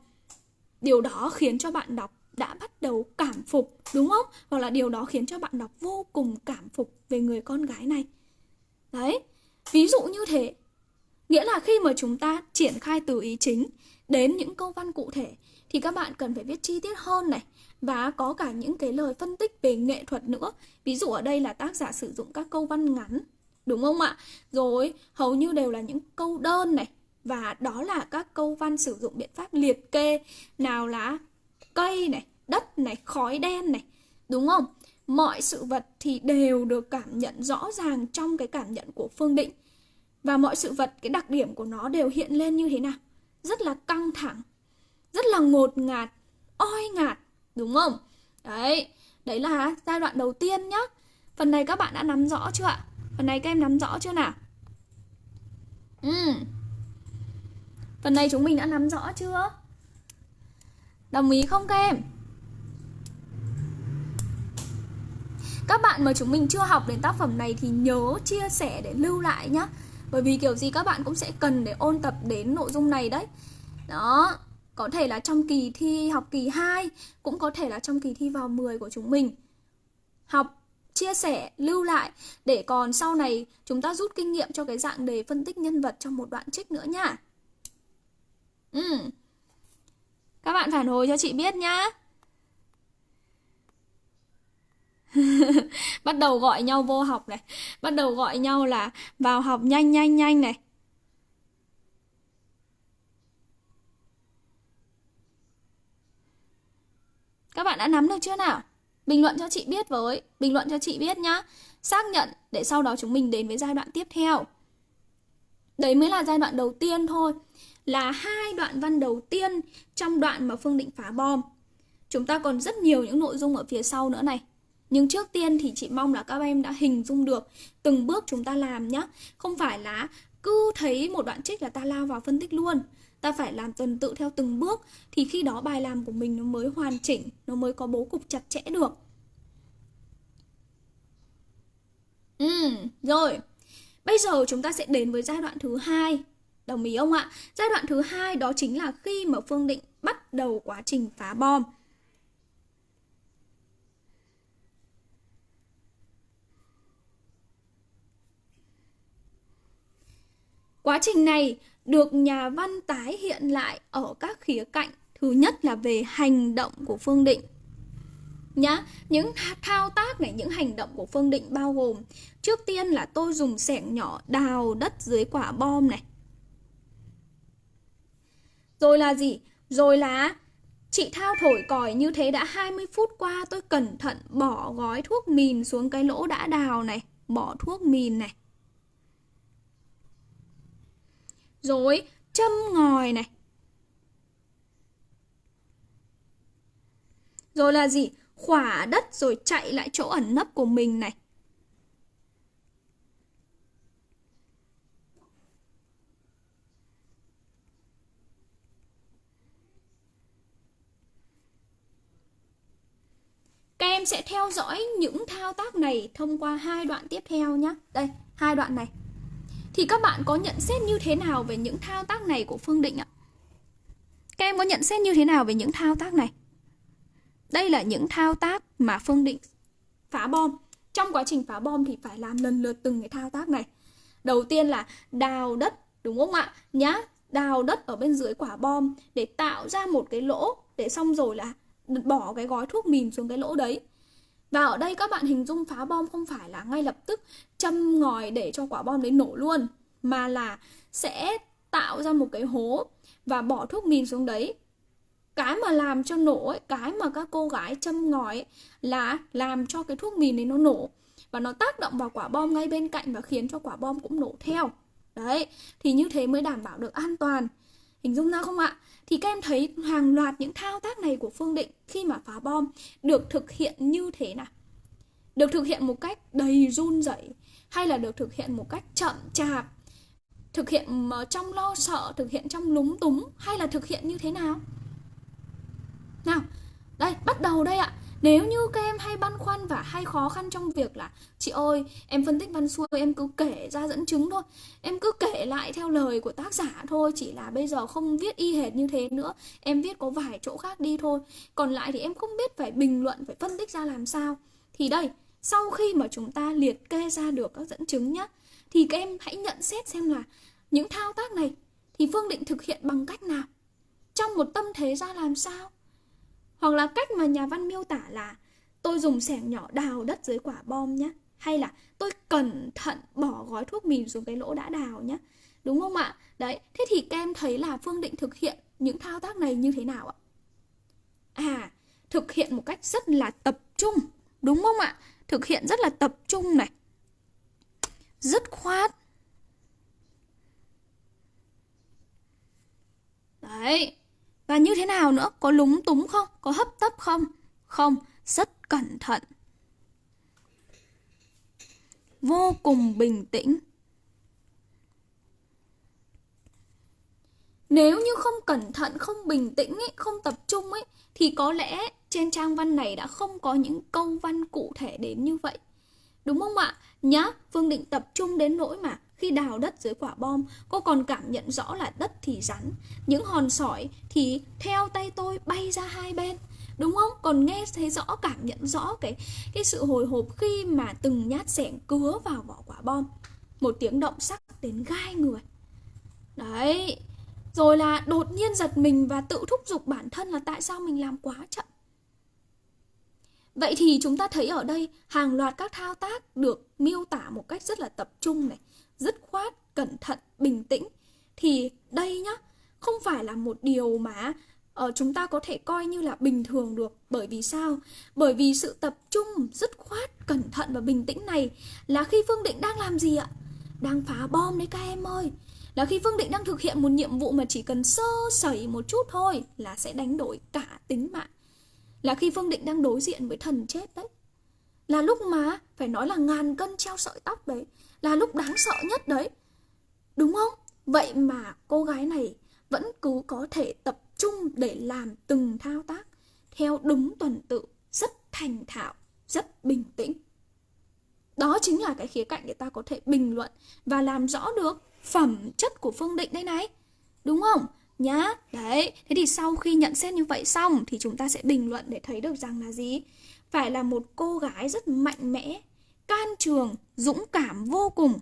Điều đó khiến cho bạn đọc đã bắt đầu cảm phục, đúng không? Hoặc là điều đó khiến cho bạn đọc vô cùng cảm phục về người con gái này. Đấy, ví dụ như thế. Nghĩa là khi mà chúng ta triển khai từ ý chính đến những câu văn cụ thể thì các bạn cần phải viết chi tiết hơn này và có cả những cái lời phân tích về nghệ thuật nữa. Ví dụ ở đây là tác giả sử dụng các câu văn ngắn, đúng không ạ? Rồi hầu như đều là những câu đơn này và đó là các câu văn sử dụng biện pháp liệt kê nào là cây này, đất này, khói đen này, đúng không? Mọi sự vật thì đều được cảm nhận rõ ràng trong cái cảm nhận của Phương Định. Và mọi sự vật, cái đặc điểm của nó đều hiện lên như thế nào? Rất là căng thẳng, rất là ngột ngạt, oi ngạt, đúng không? Đấy, đấy là giai đoạn đầu tiên nhá. Phần này các bạn đã nắm rõ chưa ạ? Phần này các em nắm rõ chưa nào? Ừ. Phần này chúng mình đã nắm rõ chưa? Đồng ý không các em? Các bạn mà chúng mình chưa học đến tác phẩm này thì nhớ chia sẻ để lưu lại nhá bởi vì kiểu gì các bạn cũng sẽ cần để ôn tập đến nội dung này đấy. Đó Có thể là trong kỳ thi học kỳ 2 Cũng có thể là trong kỳ thi vào 10 của chúng mình. Học, chia sẻ, lưu lại Để còn sau này chúng ta rút kinh nghiệm cho cái dạng đề phân tích nhân vật trong một đoạn trích nữa nha. Ừ. Các bạn phản hồi cho chị biết nhá. Bắt đầu gọi nhau vô học này Bắt đầu gọi nhau là vào học nhanh nhanh nhanh này Các bạn đã nắm được chưa nào? Bình luận cho chị biết với Bình luận cho chị biết nhá Xác nhận để sau đó chúng mình đến với giai đoạn tiếp theo Đấy mới là giai đoạn đầu tiên thôi là hai đoạn văn đầu tiên trong đoạn mà Phương Định phá bom. Chúng ta còn rất nhiều những nội dung ở phía sau nữa này. Nhưng trước tiên thì chị mong là các em đã hình dung được từng bước chúng ta làm nhé. Không phải là cứ thấy một đoạn trích là ta lao vào phân tích luôn. Ta phải làm tuần tự theo từng bước thì khi đó bài làm của mình nó mới hoàn chỉnh, nó mới có bố cục chặt chẽ được. Ừ, rồi. Bây giờ chúng ta sẽ đến với giai đoạn thứ hai Đồng ý không ạ? Giai đoạn thứ hai đó chính là khi mà Phương Định bắt đầu quá trình phá bom. Quá trình này được nhà văn tái hiện lại ở các khía cạnh. Thứ nhất là về hành động của Phương Định. Nhá, những thao tác này, những hành động của Phương Định bao gồm Trước tiên là tôi dùng sẻng nhỏ đào đất dưới quả bom này rồi là gì? Rồi là Chị Thao thổi còi như thế đã 20 phút qua tôi cẩn thận bỏ gói thuốc mìn xuống cái lỗ đã đào này Bỏ thuốc mìn này rồi châm ngòi này rồi là gì khỏa đất rồi chạy lại chỗ ẩn nấp của mình này Các em sẽ theo dõi những thao tác này thông qua hai đoạn tiếp theo nhé. Đây, hai đoạn này. Thì các bạn có nhận xét như thế nào về những thao tác này của Phương Định ạ? Các em có nhận xét như thế nào về những thao tác này? Đây là những thao tác mà Phương Định phá bom. Trong quá trình phá bom thì phải làm lần lượt từng cái thao tác này. Đầu tiên là đào đất, đúng không ạ? Nhá, đào đất ở bên dưới quả bom để tạo ra một cái lỗ để xong rồi là bỏ cái gói thuốc mìn xuống cái lỗ đấy. Và ở đây các bạn hình dung phá bom không phải là ngay lập tức châm ngòi để cho quả bom đấy nổ luôn mà là sẽ tạo ra một cái hố và bỏ thuốc mìn xuống đấy. Cái mà làm cho nổ ấy, cái mà các cô gái châm ngòi ấy, là làm cho cái thuốc mìn đấy nó nổ và nó tác động vào quả bom ngay bên cạnh và khiến cho quả bom cũng nổ theo. Đấy thì như thế mới đảm bảo được an toàn. Hình dung ra không ạ? Thì các em thấy hàng loạt những thao tác này của phương định khi mà phá bom được thực hiện như thế nào? Được thực hiện một cách đầy run rẩy hay là được thực hiện một cách chậm chạp? Thực hiện ờ, trong lo sợ, thực hiện trong lúng túng hay là thực hiện như thế nào? Nào, đây, bắt đầu đây ạ nếu như các em hay băn khoăn và hay khó khăn trong việc là Chị ơi, em phân tích văn xuôi em cứ kể ra dẫn chứng thôi. Em cứ kể lại theo lời của tác giả thôi Chỉ là bây giờ không viết y hệt như thế nữa. Em viết có vài chỗ khác đi thôi. Còn lại thì em không biết phải bình luận, phải phân tích ra làm sao. Thì đây, sau khi mà chúng ta liệt kê ra được các dẫn chứng nhá Thì các em hãy nhận xét xem là những thao tác này Thì Phương định thực hiện bằng cách nào? Trong một tâm thế ra làm sao? Hoặc là cách mà nhà văn miêu tả là tôi dùng sẻng nhỏ đào đất dưới quả bom nhé. Hay là tôi cẩn thận bỏ gói thuốc mìn xuống cái lỗ đã đào nhé. Đúng không ạ? Đấy, thế thì các em thấy là Phương định thực hiện những thao tác này như thế nào ạ? À, thực hiện một cách rất là tập trung, đúng không ạ? Thực hiện rất là tập trung này. Dứt khoát. Đấy, và như thế nào nữa? Có lúng túng không? Có hấp tấp không? Không, rất cẩn thận. Vô cùng bình tĩnh. Nếu như không cẩn thận, không bình tĩnh, ấy, không tập trung ấy, thì có lẽ trên trang văn này đã không có những câu văn cụ thể đến như vậy. Đúng không ạ? Nhá, Phương định tập trung đến nỗi mà khi đào đất dưới quả bom, cô còn cảm nhận rõ là đất thì rắn, những hòn sỏi thì theo tay tôi bay ra hai bên. Đúng không? Còn nghe thấy rõ, cảm nhận rõ cái cái sự hồi hộp khi mà từng nhát sẻng cứa vào vỏ quả bom. Một tiếng động sắc đến gai người. Đấy. Rồi là đột nhiên giật mình và tự thúc giục bản thân là tại sao mình làm quá chậm. Vậy thì chúng ta thấy ở đây hàng loạt các thao tác được miêu tả một cách rất là tập trung này, dứt khoát, cẩn thận, bình tĩnh thì đây nhá, không phải là một điều mà uh, chúng ta có thể coi như là bình thường được. Bởi vì sao? Bởi vì sự tập trung, dứt khoát, cẩn thận và bình tĩnh này là khi Phương Định đang làm gì ạ? Đang phá bom đấy các em ơi. Là khi Phương Định đang thực hiện một nhiệm vụ mà chỉ cần sơ sẩy một chút thôi là sẽ đánh đổi cả tính mạng. Là khi Phương Định đang đối diện với thần chết đấy. Là lúc mà phải nói là ngàn cân treo sợi tóc đấy là lúc đáng sợ nhất đấy. Đúng không? Vậy mà cô gái này vẫn cứ có thể tập trung để làm từng thao tác theo đúng tuần tự, rất thành thạo, rất bình tĩnh. Đó chính là cái khía cạnh để ta có thể bình luận và làm rõ được phẩm chất của Phương Định đây này. Đúng không? Nhá, đấy. Thế thì sau khi nhận xét như vậy xong thì chúng ta sẽ bình luận để thấy được rằng là gì? Phải là một cô gái rất mạnh mẽ, can trường, dũng cảm vô cùng.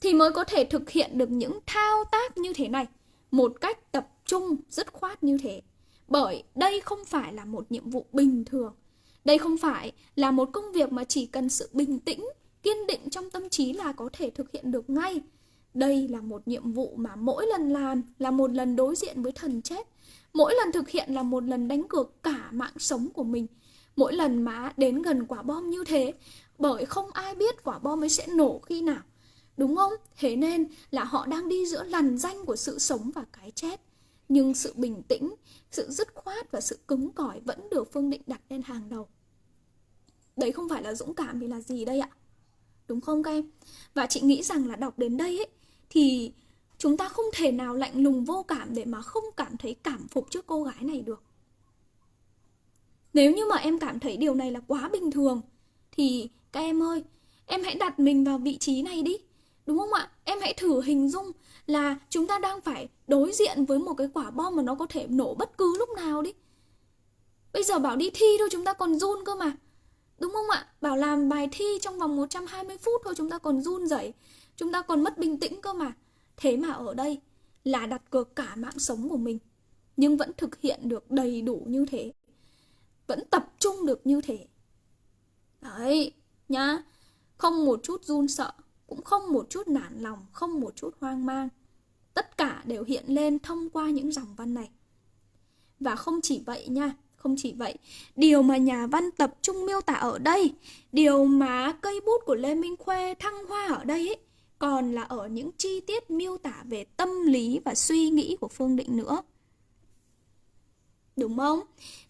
Thì mới có thể thực hiện được những thao tác như thế này một cách tập trung, dứt khoát như thế. Bởi đây không phải là một nhiệm vụ bình thường. Đây không phải là một công việc mà chỉ cần sự bình tĩnh, kiên định trong tâm trí là có thể thực hiện được ngay. Đây là một nhiệm vụ mà mỗi lần làm là một lần đối diện với thần chết. Mỗi lần thực hiện là một lần đánh cược cả mạng sống của mình mỗi lần má đến gần quả bom như thế, bởi không ai biết quả bom ấy sẽ nổ khi nào. Đúng không? Thế nên là họ đang đi giữa lằn danh của sự sống và cái chết. Nhưng sự bình tĩnh, sự dứt khoát và sự cứng cỏi vẫn được phương định đặt lên hàng đầu. Đấy không phải là dũng cảm thì là gì đây ạ? Đúng không các em? Và chị nghĩ rằng là đọc đến đây ấy, thì chúng ta không thể nào lạnh lùng vô cảm để mà không cảm thấy cảm phục trước cô gái này được nếu như mà em cảm thấy điều này là quá bình thường, thì các em ơi, em hãy đặt mình vào vị trí này đi, đúng không ạ? Em hãy thử hình dung là chúng ta đang phải đối diện với một cái quả bom mà nó có thể nổ bất cứ lúc nào đi. Bây giờ bảo đi thi thôi, chúng ta còn run cơ mà, đúng không ạ? Bảo làm bài thi trong vòng 120 phút thôi, chúng ta còn run rẩy, chúng ta còn mất bình tĩnh cơ mà. Thế mà ở đây là đặt cược cả mạng sống của mình, nhưng vẫn thực hiện được đầy đủ như thế vẫn tập trung được như thế. Đấy nhá. Không một chút run sợ cũng không một chút nản lòng không một chút hoang mang. Tất cả đều hiện lên thông qua những dòng văn này. Và không chỉ vậy nha không chỉ vậy điều mà nhà văn tập trung miêu tả ở đây điều mà cây bút của lê minh khuê thăng hoa ở đây ấy, còn là ở những chi tiết miêu tả về tâm lý và suy nghĩ của phương định nữa. Đúng không?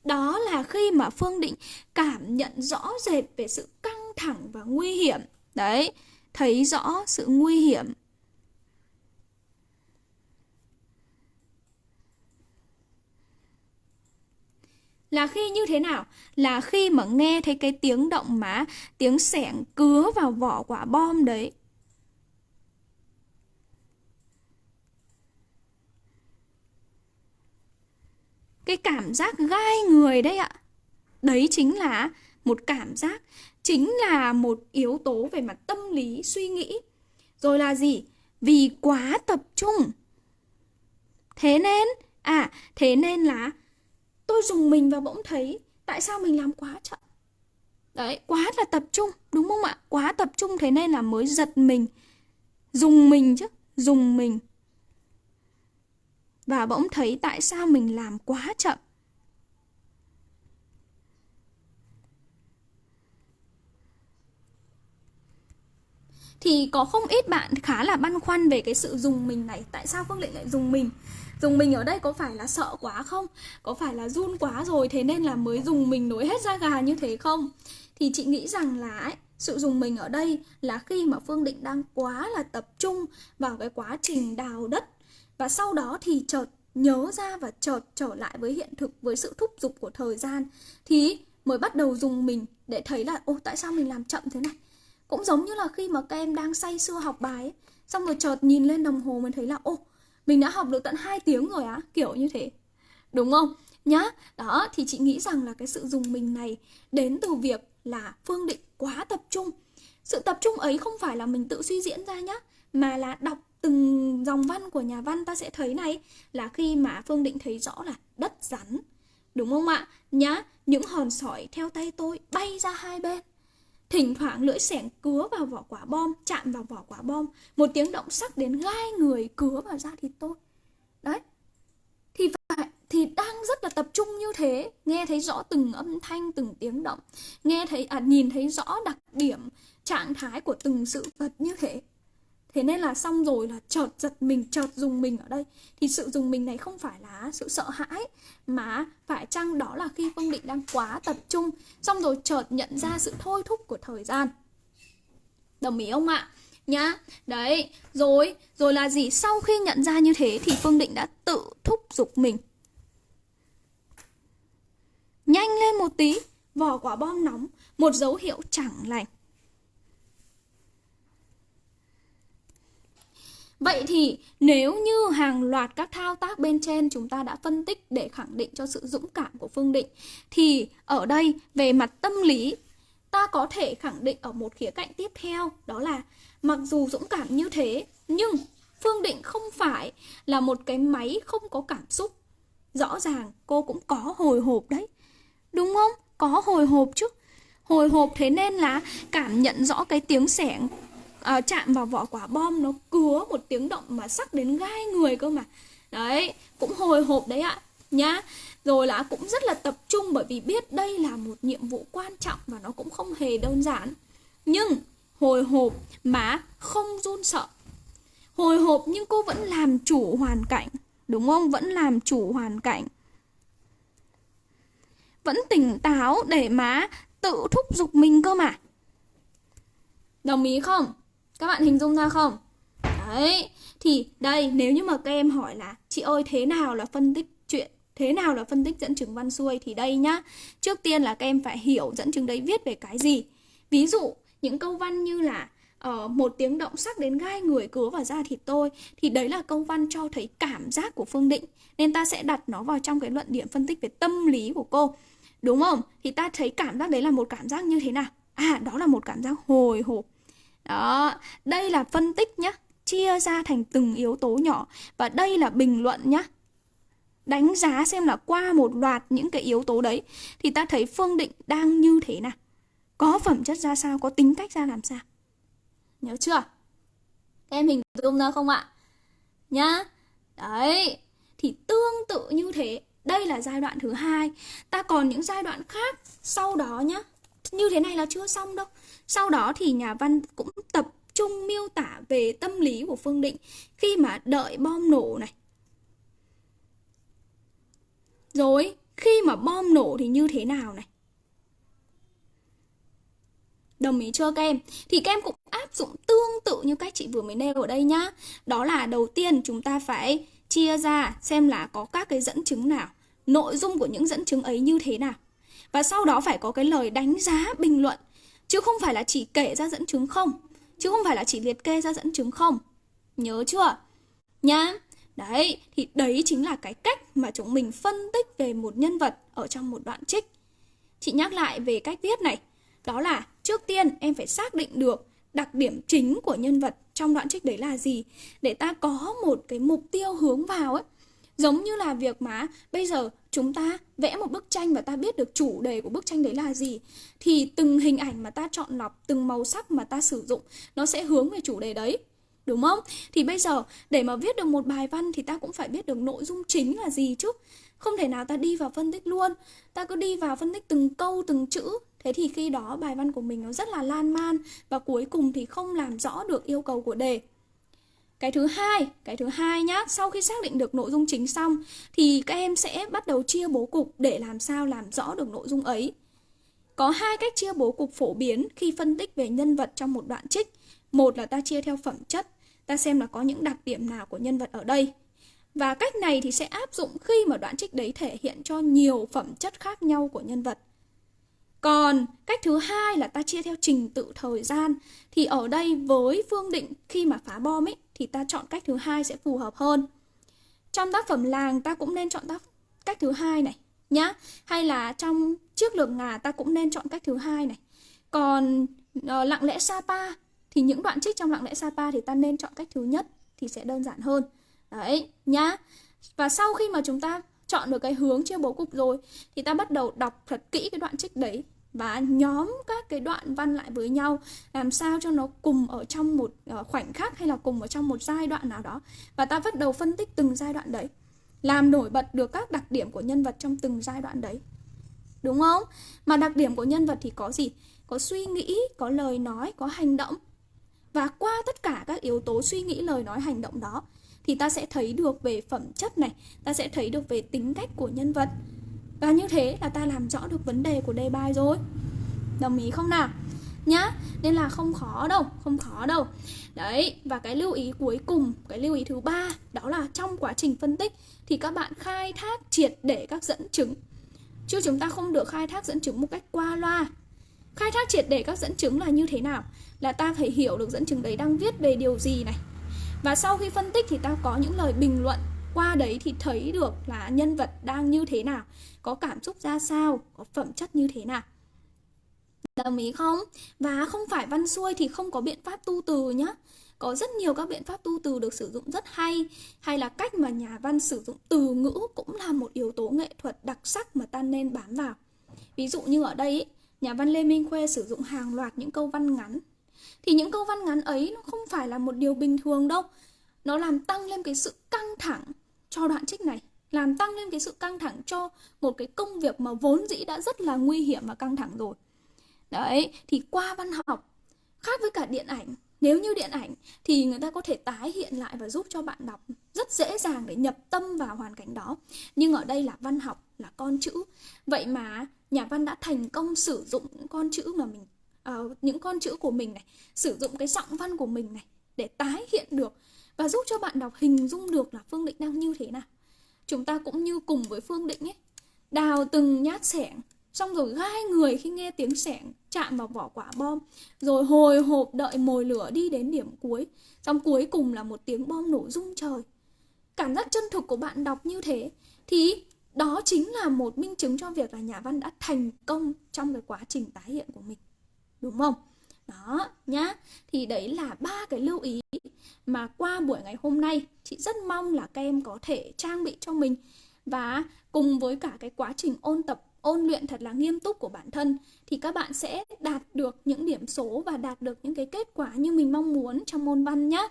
Đó là khi mà phương định cảm nhận rõ rệt về sự căng thẳng và nguy hiểm. Đấy, thấy rõ sự nguy hiểm. Là khi như thế nào? Là khi mà nghe thấy cái tiếng động mà tiếng sẻng cứa vào vỏ quả bom đấy. Cái cảm giác gai người đấy ạ. Đấy chính là một cảm giác, chính là một yếu tố về mặt tâm lý, suy nghĩ. Rồi là gì? Vì quá tập trung. Thế nên à thế nên là tôi dùng mình và bỗng thấy tại sao mình làm quá chậm. Đấy, quá là tập trung, đúng không ạ? Quá tập trung thế nên là mới giật mình. Dùng mình chứ, dùng mình và bỗng thấy tại sao mình làm quá chậm. Thì có không ít bạn khá là băn khoăn về cái sự dùng mình này. Tại sao phương Lệ lại dùng mình? Dùng mình ở đây có phải là sợ quá không? Có phải là run quá rồi thế nên là mới dùng mình nổi hết da gà như thế không? Thì chị nghĩ rằng là ấy, sự dùng mình ở đây là khi mà phương định đang quá là tập trung vào cái quá trình đào đất và sau đó thì chợt nhớ ra và chợt trở lại với hiện thực với sự thúc giục của thời gian. Thì mới bắt đầu dùng mình để thấy là ô tại sao mình làm chậm thế này? Cũng giống như là khi mà các em đang say sưa học bài ấy, xong rồi chợt nhìn lên đồng hồ mình thấy là ô mình đã học được tận 2 tiếng rồi á. Kiểu như thế. Đúng không? Nhá đó thì chị nghĩ rằng là cái sự dùng mình này đến từ việc là phương định quá tập trung. Sự tập trung ấy không phải là mình tự suy diễn ra nhá mà là đọc từng dòng văn của nhà văn ta sẽ thấy này là khi mà phương định thấy rõ là đất rắn. Đúng không ạ? Nhá những hòn sỏi theo tay tôi bay ra hai bên. Thỉnh thoảng lưỡi xẻng cứa vào vỏ quả bom, chạm vào vỏ quả bom, một tiếng động sắc đến gai người cứa vào da thịt tôi. Đấy. Thì phải thì đang rất là tập trung như thế, nghe thấy rõ từng âm thanh, từng tiếng động, nghe thấy à nhìn thấy rõ đặc điểm trạng thái của từng sự vật như thế thế nên là xong rồi là chợt giật mình, chợt dùng mình ở đây. Thì sự dùng mình này không phải là sự sợ hãi, mà phải chăng đó là khi phương định đang quá tập trung, xong rồi chợt nhận ra sự thôi thúc của thời gian. Đồng ý không ạ? Nhá, đấy, rồi rồi là gì? Sau khi nhận ra như thế thì phương định đã tự thúc giục mình. Nhanh lên một tí vỏ quả bom nóng, một dấu hiệu chẳng lành. Vậy thì nếu như hàng loạt các thao tác bên trên chúng ta đã phân tích để khẳng định cho sự dũng cảm của Phương Định, thì ở đây về mặt tâm lý, ta có thể khẳng định ở một khía cạnh tiếp theo, đó là mặc dù dũng cảm như thế, nhưng Phương Định không phải là một cái máy không có cảm xúc. Rõ ràng cô cũng có hồi hộp đấy. Đúng không? Có hồi hộp chứ. Hồi hộp thế nên là cảm nhận rõ cái tiếng sẻng à, chạm vào vỏ quả bom nó cứa một tiếng động mà sắc đến gai người cơ mà. Đấy cũng hồi hộp đấy ạ nhá. Rồi là cũng rất là tập trung bởi vì biết đây là một nhiệm vụ quan trọng và nó cũng không hề đơn giản. Nhưng hồi hộp mà không run sợ. Hồi hộp nhưng cô vẫn làm chủ hoàn cảnh đúng không? Vẫn làm chủ hoàn cảnh. Vẫn tỉnh táo để má tự thúc giục mình cơ mà. Đồng ý không? Các bạn hình dung ra không? Đấy, thì đây nếu như mà các em hỏi là chị ơi thế nào là phân tích chuyện Thế nào là phân tích dẫn chứng văn xuôi thì đây nhá. Trước tiên là các em phải hiểu dẫn chứng đấy viết về cái gì. Ví dụ những câu văn như là uh, một tiếng động sắc đến gai người cứa vào da thịt tôi thì đấy là câu văn cho thấy cảm giác của Phương Định nên ta sẽ đặt nó vào trong cái luận điểm phân tích về tâm lý của cô đúng không thì ta thấy cảm giác đấy là một cảm giác như thế nào à đó là một cảm giác hồi hộp đó, đây là phân tích nhá, chia ra thành từng yếu tố nhỏ. Và đây là bình luận nhá. Đánh giá xem là qua một loạt những cái yếu tố đấy, thì ta thấy phương định đang như thế nào. Có phẩm chất ra sao, có tính cách ra làm sao. Nhớ chưa? Em hình dung ra không ạ? Nhá. Đấy, thì tương tự như thế. Đây là giai đoạn thứ hai. Ta còn những giai đoạn khác sau đó nhá như thế này là chưa xong đâu sau đó thì nhà văn cũng tập trung miêu tả về tâm lý của phương định khi mà đợi bom nổ này rồi khi mà bom nổ thì như thế nào này Đồng ý chưa các em? Thì các em cũng áp dụng tương tự như cách chị vừa mới nêu ở đây nhá. Đó là đầu tiên chúng ta phải chia ra xem là có các cái dẫn chứng nào, nội dung của những dẫn chứng ấy như thế nào. Và sau đó phải có cái lời đánh giá, bình luận. Chứ không phải là chỉ kể ra dẫn chứng không. Chứ không phải là chỉ liệt kê ra dẫn chứng không. Nhớ chưa? Nhá. Đấy, thì đấy chính là cái cách mà chúng mình phân tích về một nhân vật ở trong một đoạn trích. Chị nhắc lại về cách viết này. Đó là trước tiên em phải xác định được đặc điểm chính của nhân vật trong đoạn trích đấy là gì để ta có một cái mục tiêu hướng vào ấy. Giống như là việc mà bây giờ chúng ta vẽ một bức tranh và ta biết được chủ đề của bức tranh đấy là gì thì từng hình ảnh mà ta chọn lọc, từng màu sắc mà ta sử dụng nó sẽ hướng về chủ đề đấy. Đúng không? Thì bây giờ để mà viết được một bài văn thì ta cũng phải biết được nội dung chính là gì chứ. Không thể nào ta đi vào phân tích luôn. Ta cứ đi vào phân tích từng câu, từng chữ Thế thì khi đó bài văn của mình nó rất là lan man và cuối cùng thì không làm rõ được yêu cầu của đề. Cái thứ hai, cái thứ hai nhá, sau khi xác định được nội dung chính xong thì các em sẽ bắt đầu chia bố cục để làm sao làm rõ được nội dung ấy. Có hai cách chia bố cục phổ biến khi phân tích về nhân vật trong một đoạn trích. Một là ta chia theo phẩm chất, ta xem là có những đặc điểm nào của nhân vật ở đây. Và cách này thì sẽ áp dụng khi mà đoạn trích đấy thể hiện cho nhiều phẩm chất khác nhau của nhân vật. Còn cách thứ hai là ta chia theo trình tự thời gian Thì ở đây với Phương Định khi mà phá bom ấy thì ta chọn cách thứ hai sẽ phù hợp hơn. Trong tác phẩm làng ta cũng nên chọn tác cách thứ hai này nhá. Hay là trong trước lược ngà ta cũng nên chọn cách thứ hai này. Còn uh, lặng lẽ Sapa Thì những đoạn trích trong lặng lẽ Sapa thì ta nên chọn cách thứ nhất Thì sẽ đơn giản hơn. Đấy nhá. Và sau khi mà chúng ta chọn được cái hướng chia bố cục rồi thì ta bắt đầu đọc thật kỹ cái đoạn trích đấy và nhóm các cái đoạn văn lại với nhau, làm sao cho nó cùng ở trong một ờ, khoảnh khắc hay là cùng ở trong một giai đoạn nào đó. Và ta bắt đầu phân tích từng giai đoạn đấy, làm nổi bật được các đặc điểm của nhân vật trong từng giai đoạn đấy. Đúng không? Mà đặc điểm của nhân vật thì có gì? Có suy nghĩ, có lời nói, có hành động. Và qua tất cả các yếu tố suy nghĩ, lời nói, hành động đó, thì ta sẽ thấy được về phẩm chất này, ta sẽ thấy được về tính cách của nhân vật và như thế là ta làm rõ được vấn đề của đề bài rồi. Đồng ý không nào? Nhá, nên là không khó đâu, không khó đâu. Đấy, và cái lưu ý cuối cùng, cái lưu ý thứ ba Đó là trong quá trình phân tích Thì các bạn khai thác triệt để các dẫn chứng. Chứ chúng ta không được khai thác dẫn chứng một cách qua loa. Khai thác triệt để các dẫn chứng là như thế nào? Là ta phải hiểu được dẫn chứng đấy đang viết về điều gì này. Và sau khi phân tích thì ta có những lời bình luận qua đấy thì thấy được là nhân vật đang như thế nào, có cảm xúc ra sao, có phẩm chất như thế nào. Đồng ý không? Và không phải văn xuôi thì không có biện pháp tu từ nhá. Có rất nhiều các biện pháp tu từ được sử dụng rất hay hay là cách mà nhà văn sử dụng từ ngữ cũng là một yếu tố nghệ thuật đặc sắc mà ta nên bám vào. Ví dụ như ở đây, nhà văn lê minh khuê sử dụng hàng loạt những câu văn ngắn. Thì những câu văn ngắn ấy nó không phải là một điều bình thường đâu. Nó làm tăng lên cái sự căng thẳng cho đoạn trích này làm tăng lên cái sự căng thẳng cho một cái công việc mà vốn dĩ đã rất là nguy hiểm và căng thẳng rồi. Đấy thì qua văn học khác với cả điện ảnh nếu như điện ảnh thì người ta có thể tái hiện lại và giúp cho bạn đọc rất dễ dàng để nhập tâm vào hoàn cảnh đó. Nhưng ở đây là văn học là con chữ. Vậy mà nhà văn đã thành công sử dụng những con chữ mà mình uh, những con chữ của mình này sử dụng cái giọng văn của mình này để tái hiện được và giúp cho bạn đọc hình dung được là Phương Định đang như thế nào. chúng ta cũng như cùng với Phương Định ấy, đào từng nhát sẻng, xong rồi gai người khi nghe tiếng sẻng chạm vào vỏ quả bom, rồi hồi hộp đợi mồi lửa đi đến điểm cuối. Xong cuối cùng là một tiếng bom nổ rung trời. Cảm giác chân thực của bạn đọc như thế, thì đó chính là một minh chứng cho việc là nhà văn đã thành công trong cái quá trình tái hiện của mình. Đúng không? Đó, nhá. Thì đấy là ba cái lưu ý mà qua buổi ngày hôm nay, chị rất mong là các em có thể trang bị cho mình. Và cùng với cả cái quá trình ôn tập, ôn luyện thật là nghiêm túc của bản thân, thì các bạn sẽ đạt được những điểm số và đạt được những cái kết quả như mình mong muốn trong môn văn nhé.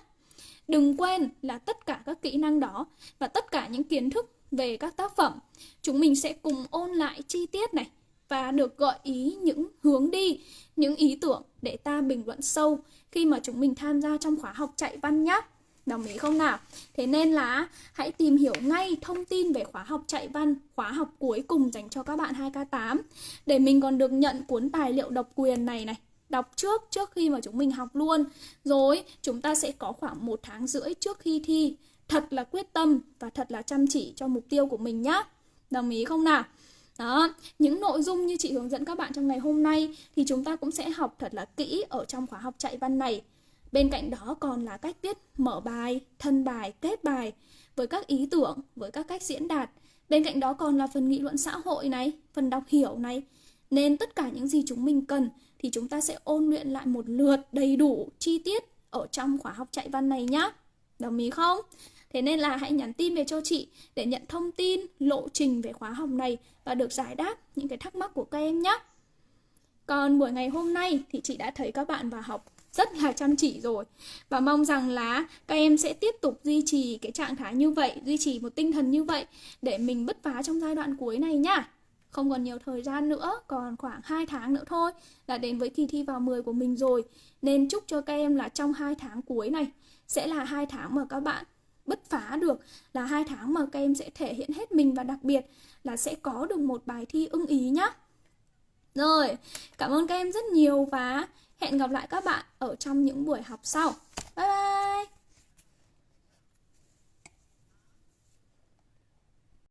Đừng quên là tất cả các kỹ năng đó và tất cả những kiến thức về các tác phẩm, chúng mình sẽ cùng ôn lại chi tiết này và được gợi ý những hướng đi, những ý tưởng để ta bình luận sâu khi mà chúng mình tham gia trong khóa học chạy văn nhé. Đồng ý không nào? Thế nên là hãy tìm hiểu ngay thông tin về khóa học chạy văn, khóa học cuối cùng dành cho các bạn 2K8 để mình còn được nhận cuốn tài liệu độc quyền này này đọc trước trước khi mà chúng mình học luôn rồi chúng ta sẽ có khoảng một tháng rưỡi trước khi thi thật là quyết tâm và thật là chăm chỉ cho mục tiêu của mình nhé đồng ý không nào đó, những nội dung như chị hướng dẫn các bạn trong ngày hôm nay thì chúng ta cũng sẽ học thật là kỹ ở trong khóa học chạy văn này. Bên cạnh đó còn là cách viết mở bài, thân bài, kết bài với các ý tưởng, với các cách diễn đạt. Bên cạnh đó còn là phần nghị luận xã hội này, phần đọc hiểu này. Nên tất cả những gì chúng mình cần thì chúng ta sẽ ôn luyện lại một lượt đầy đủ, chi tiết ở trong khóa học chạy văn này nhé. Đồng ý không? Thế nên là hãy nhắn tin về cho chị để nhận thông tin, lộ trình về khóa học này và được giải đáp những cái thắc mắc của các em nhé. Còn buổi ngày hôm nay thì chị đã thấy các bạn vào học rất là chăm chỉ rồi và mong rằng là các em sẽ tiếp tục duy trì cái trạng thái như vậy, duy trì một tinh thần như vậy để mình bứt phá trong giai đoạn cuối này nhá. Không còn nhiều thời gian nữa, còn khoảng 2 tháng nữa thôi là đến với kỳ thi vào 10 của mình rồi. Nên chúc cho các em là trong 2 tháng cuối này sẽ là hai tháng mà các bạn bứt phá được là hai tháng mà các em sẽ thể hiện hết mình và đặc biệt là sẽ có được một bài thi ưng ý nhá. Rồi, cảm ơn các em rất nhiều và hẹn gặp lại các bạn ở trong những buổi học sau. Bye bye!